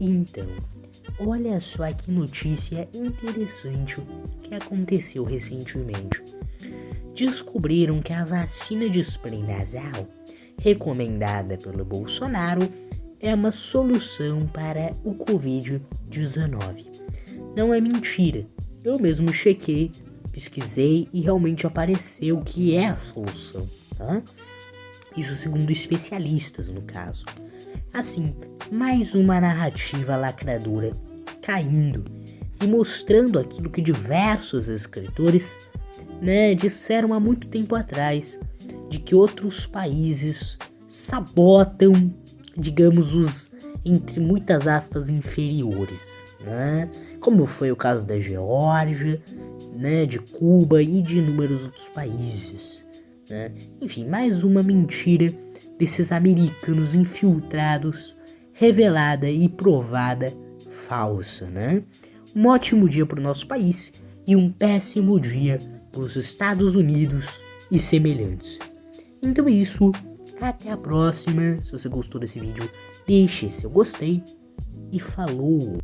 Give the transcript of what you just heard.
Então, olha só que notícia interessante que aconteceu recentemente. Descobriram que a vacina de spray nasal, recomendada pelo Bolsonaro, é uma solução para o Covid-19. Não é mentira. Eu mesmo chequei, pesquisei e realmente apareceu que é a solução. Tá? Isso segundo especialistas, no caso. Assim, mais uma narrativa lacradora caindo e mostrando aquilo que diversos escritores né, disseram há muito tempo atrás, de que outros países sabotam, digamos, os entre muitas aspas inferiores, né? Como foi o caso da Geórgia, né, de Cuba e de inúmeros outros países. Né? Enfim, mais uma mentira desses americanos infiltrados, revelada e provada falsa, né? Um ótimo dia para o nosso país e um péssimo dia para os Estados Unidos e semelhantes. Então é isso, até a próxima. Se você gostou desse vídeo, deixe seu gostei e falou!